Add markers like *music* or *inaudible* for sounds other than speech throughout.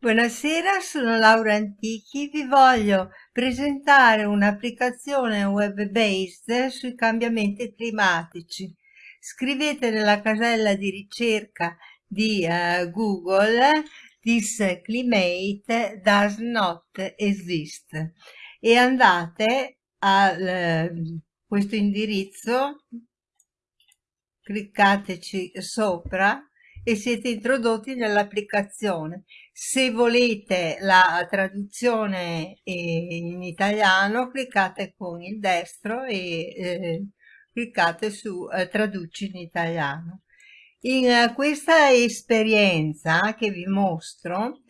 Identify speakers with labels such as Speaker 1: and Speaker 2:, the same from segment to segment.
Speaker 1: Buonasera, sono Laura Antichi, vi voglio presentare un'applicazione web-based sui cambiamenti climatici. Scrivete nella casella di ricerca di uh, Google This climate does not exist e andate a uh, questo indirizzo, cliccateci sopra e siete introdotti nell'applicazione. Se volete la traduzione in italiano cliccate con il destro e eh, cliccate su eh, traduci in italiano. In uh, questa esperienza che vi mostro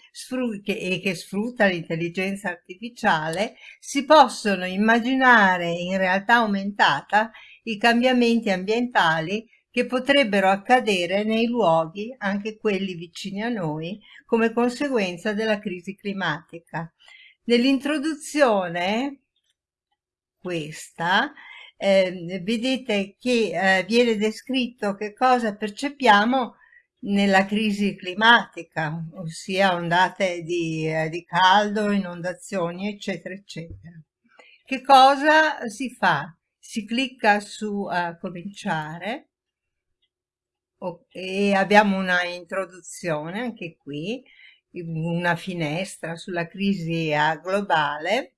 Speaker 1: che, e che sfrutta l'intelligenza artificiale si possono immaginare in realtà aumentata i cambiamenti ambientali che potrebbero accadere nei luoghi, anche quelli vicini a noi, come conseguenza della crisi climatica. Nell'introduzione, questa, eh, vedete che eh, viene descritto che cosa percepiamo nella crisi climatica, ossia ondate di, eh, di caldo, inondazioni, eccetera, eccetera. Che cosa si fa? Si clicca su uh, cominciare e abbiamo una introduzione anche qui, una finestra sulla crisi globale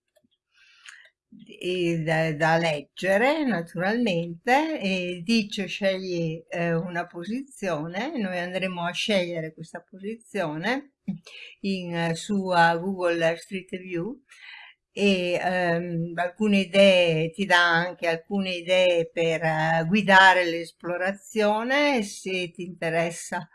Speaker 1: da, da, leggere naturalmente e dice scegli eh, una posizione noi andremo a scegliere questa posizione in, su uh, Google Street View e ehm, alcune idee, ti dà anche alcune idee per eh, guidare l'esplorazione se ti interessa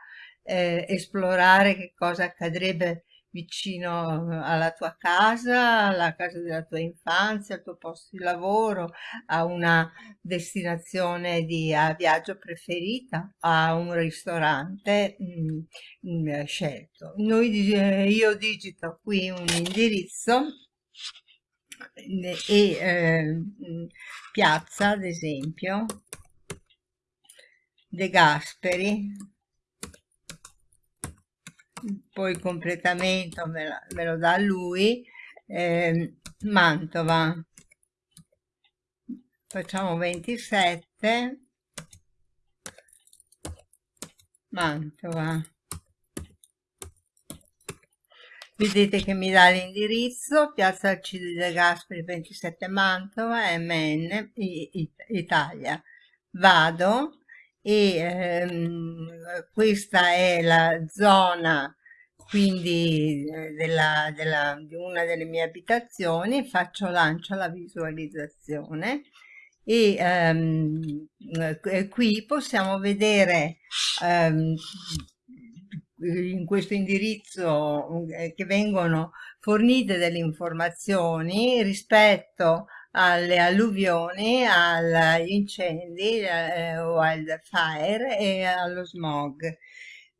Speaker 1: eh, esplorare che cosa accadrebbe vicino alla tua casa, alla casa della tua infanzia, al tuo posto di lavoro, a una destinazione di a viaggio preferita, a un ristorante mh, mm, mh, mm, scelto. Noi, eh, io digito qui un indirizzo e eh, Piazza, ad esempio, De Gasperi, poi completamento me, la, me lo dà lui, eh, Mantova, facciamo 27, Mantova, vedete che mi dà l'indirizzo piazza Alcide De Gasperi 27 Mantova MN Italia. Vado e ehm, questa è la zona quindi eh, della, della, di una delle mie abitazioni faccio lancio alla visualizzazione e ehm, qui possiamo vedere ehm, in questo indirizzo eh, che vengono fornite delle informazioni rispetto alle alluvioni, agli incendi eh, o al fire e allo smog.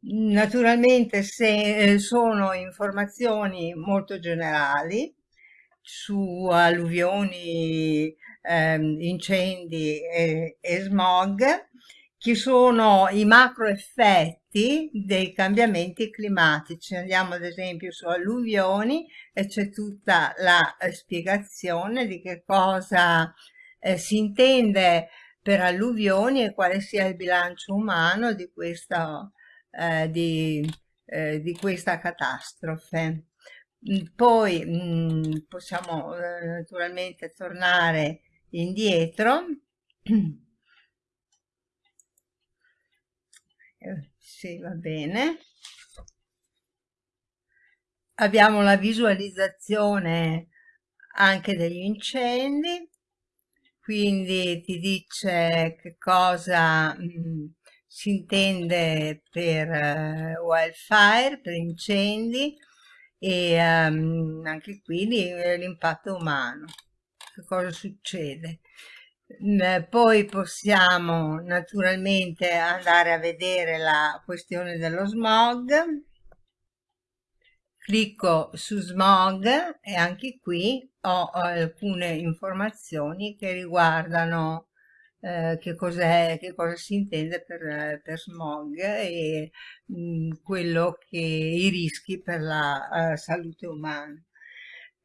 Speaker 1: Naturalmente se eh, sono informazioni molto generali su alluvioni, ehm, incendi e, e smog, che sono i macro effetti dei cambiamenti climatici. Andiamo ad esempio su alluvioni e c'è tutta la eh, spiegazione di che cosa eh, si intende per alluvioni e quale sia il bilancio umano di questa, eh, di, eh, di questa catastrofe. Mm, poi mh, mm, possiamo eh, naturalmente tornare indietro *clears throat* sì, va bene. Abbiamo la visualizzazione anche degli incendi, quindi ti dice che cosa mh, mm, si intende per uh, wildfire, per incendi e um, anche qui l'impatto umano, che cosa succede. Poi possiamo naturalmente andare a vedere la questione dello smog. Clicco su smog e anche qui ho alcune informazioni che riguardano eh, che cos'è, che cosa si intende per, per smog e mh, mm, quello che i rischi per la uh, salute umana.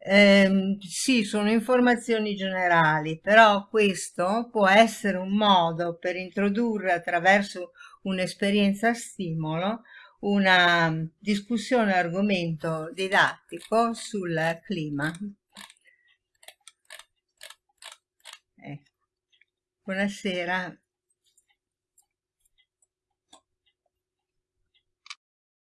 Speaker 1: Eh, sì, sono informazioni generali, però questo può essere un modo per introdurre attraverso un'esperienza stimolo una discussione argomento didattico sul clima. Ecco. Buonasera.